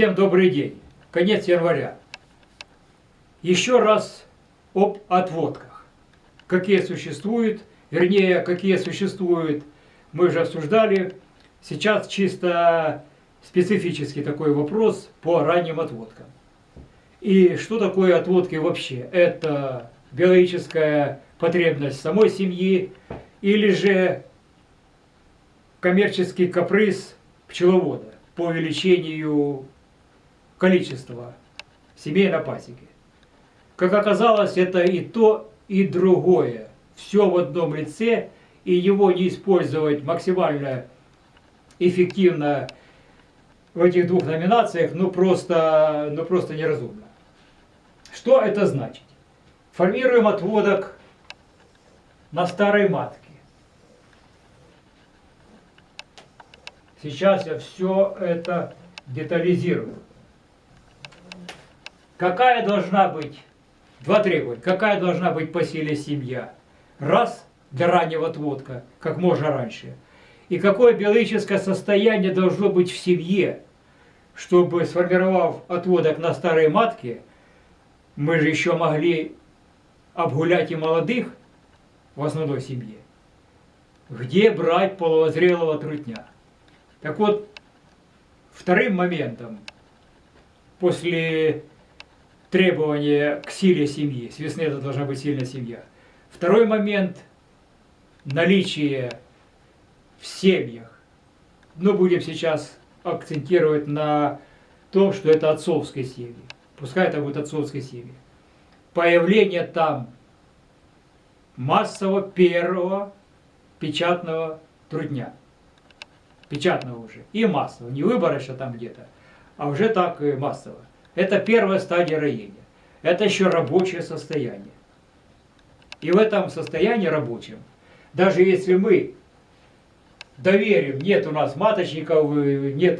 Всем добрый день. Конец января. Еще раз об отводках. Какие существуют, вернее, какие существуют, мы уже обсуждали. Сейчас чисто специфический такой вопрос по ранним отводкам. И что такое отводки вообще? Это биологическая потребность самой семьи или же коммерческий каприз пчеловода по увеличению количества семей на пасеке. Как оказалось, это и то, и другое. Все в одном лице, и его не использовать максимально эффективно в этих двух номинациях, ну просто, ну просто неразумно. Что это значит? Формируем отводок на старой матке. Сейчас я все это детализирую. Какая должна быть, два требования, какая должна быть по силе семья? Раз, для раннего отводка, как можно раньше. И какое биологическое состояние должно быть в семье, чтобы, сформировав отводок на старой матке, мы же еще могли обгулять и молодых в основной семье. Где брать половозрелого трутня? Так вот, вторым моментом, после требования к силе семьи, с весны это должна быть сильная семья. Второй момент – наличие в семьях. Ну, будем сейчас акцентировать на том, что это отцовские семьи. Пускай это будет отцовские семьи. Появление там массово первого печатного трудня печатного уже, и массового, не выборочно там где-то, а уже так и массово. Это первая стадия роения. Это еще рабочее состояние. И в этом состоянии рабочем, даже если мы доверим, нет у нас маточников, нет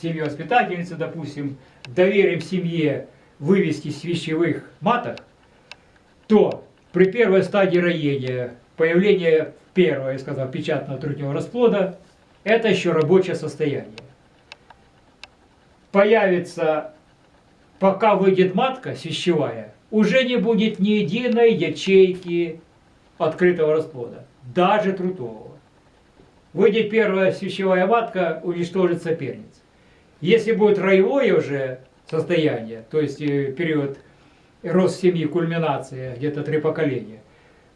семьи воспитательницы, допустим, доверим семье вывести с маток, то при первой стадии роения, появления первого, я сказал, печатного трутневого расплода, это еще рабочее состояние. Появится, пока выйдет матка свящевая, уже не будет ни единой ячейки открытого расплода, даже трутового. Выйдет первая свящевая матка, уничтожит соперниц. Если будет роевое уже состояние, то есть э, период рост семьи, кульминация, где-то три поколения,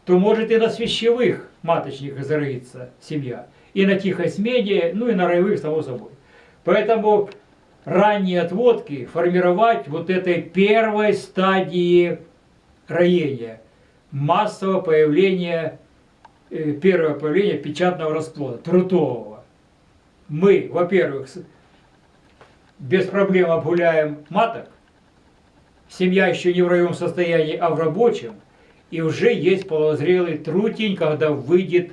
то может и на свящевых маточниках зароиться семья и на тихой смене, ну и на роевых, само собой. Поэтому ранние отводки формировать вот этой первой стадии роения, массового появления, э, первого появления печатного расплода, трутового. Мы, во-первых, без проблем обгуляем маток, семья еще не в роевом состоянии, а в рабочем, и уже есть полозрелый трутень, когда выйдет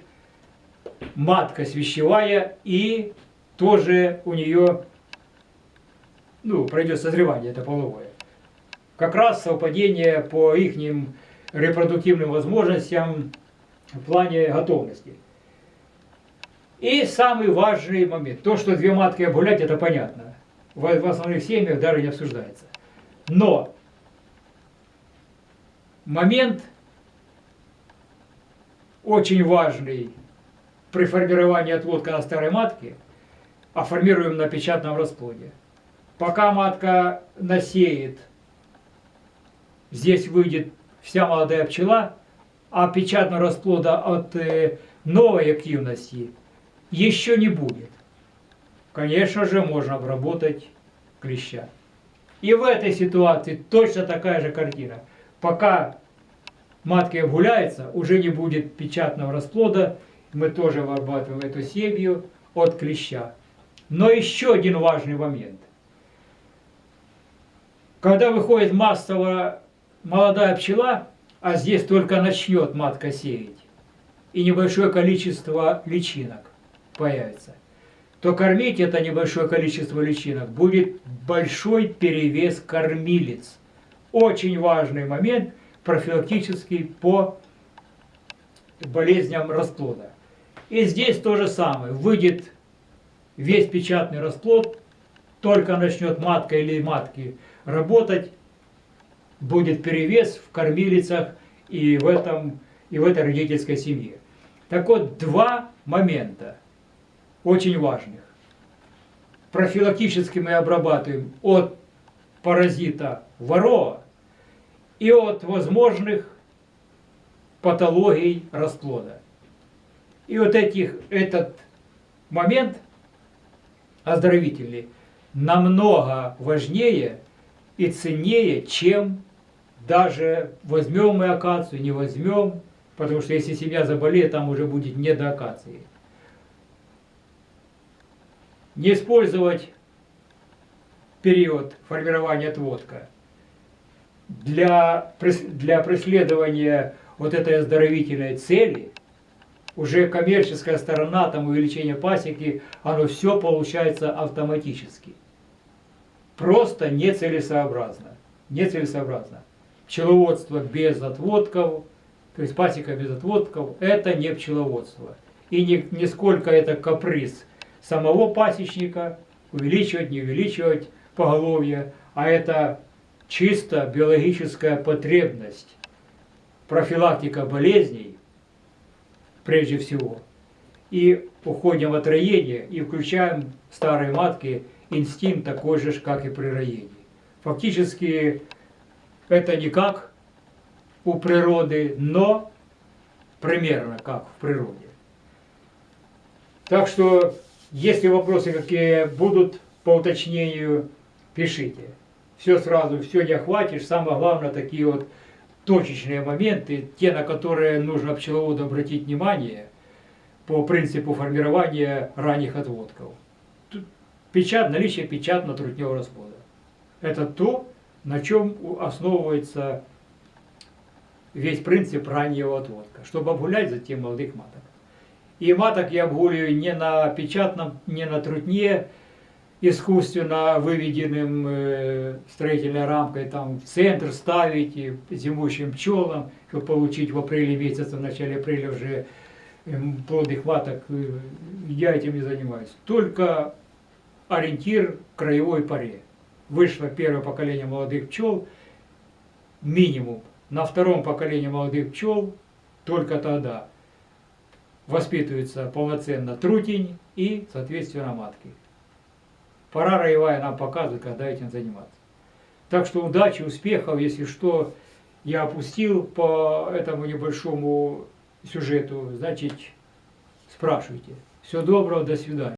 матка свящевая, и тоже у нее ну, пройдет созревание, это половое. Как раз совпадение по их репродуктивным возможностям в плане готовности. И самый важный момент. То, что две матки обгулять, это понятно. В, основных семьях даже не обсуждается. Но момент очень важный при формировании отводка на старой матке, а формируем на печатном расплоде. Пока матка насеет, здесь выйдет вся молодая пчела, а печатного расплода от э, новой активности еще не будет. Конечно же, можно обработать клеща. И в этой ситуации точно такая же картина. Пока матки обгуляется, уже не будет печатного расплода, мы тоже вырабатываем эту семью от клеща. Но еще один важный момент. Когда выходит массово молодая пчела, а здесь только начнет матка сеять, и небольшое количество личинок появится, то кормить это небольшое количество личинок будет большой перевес кормилец. Очень важный момент профилактический по болезням расплода. И здесь то же самое. Выйдет весь печатный расплод, только начнет матка или матки работать, будет перевес в кормилицах и в, этом, и в этой родительской семье. Так вот, два момента очень важных. Профилактически мы обрабатываем от паразита ворова и от возможных патологий расплода. И вот этих, этот момент оздоровительный намного важнее и ценнее, чем даже возьмем мы акацию, не возьмем, потому что если семья заболеет, там уже будет не до акации. Не использовать период формирования отводка для, для преследования вот этой оздоровительной цели, уже коммерческая сторона, там увеличение пасеки, оно все получается автоматически. Просто нецелесообразно. Нецелесообразно. Пчеловодство без отводков, то есть пасека без отводков, это не пчеловодство. И ни, нисколько это каприз самого пасечника, увеличивать, не увеличивать поголовье, а это чисто биологическая потребность, профилактика болезней, прежде всего. И уходим от роения и включаем старые матки инстинкт такой же, как и при роении. Фактически это не как у природы, но примерно как в природе. Так что, если вопросы какие будут по уточнению, пишите. Все сразу, все не охватишь. Самое главное, такие вот точечные моменты, те, на которые нужно пчеловоду обратить внимание по принципу формирования ранних отводков. Тут печать, наличие печатно-трутневого расплода. Это то, на чем основывается весь принцип раннего отводка, чтобы обгулять затем молодых маток. И маток я обгуливаю не на печатном, не на трутне, искусственно выведенным э, строительной рамкой, там в центр ставить и зимующим пчелам, чтобы получить в апреле месяце, в начале апреля уже плодных маток, э, я этим не занимаюсь. Только ориентир краевой паре. Вышло первое поколение молодых пчел, минимум. На втором поколении молодых пчел только тогда воспитывается полноценно трутень и, соответственно, матки. Пора роевая нам показывает, когда этим заниматься. Так что удачи, успехов, если что, я опустил по этому небольшому сюжету, значит, спрашивайте. Всего доброго, до свидания.